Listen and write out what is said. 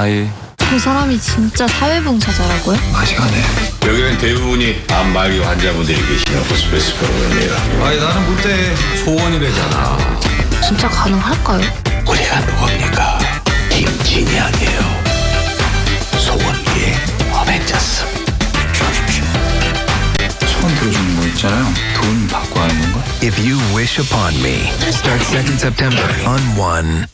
아이 그 사람이 진짜 사회봉사자라고요? 아시간에. 여기는 대부분이 암말기 환자분들이 계시는 호스피스 프로그램이에요 아니 나는 그때 소원이래잖아. 진짜 가능할까요? 우리가 누굽니까? 김진이 아니에요. 소원기의 어벤져스. 소원 들어주는 거 있잖아요. 돈 받고 하는 건가? If You Wish Upon Me. Start 2nd September on 1.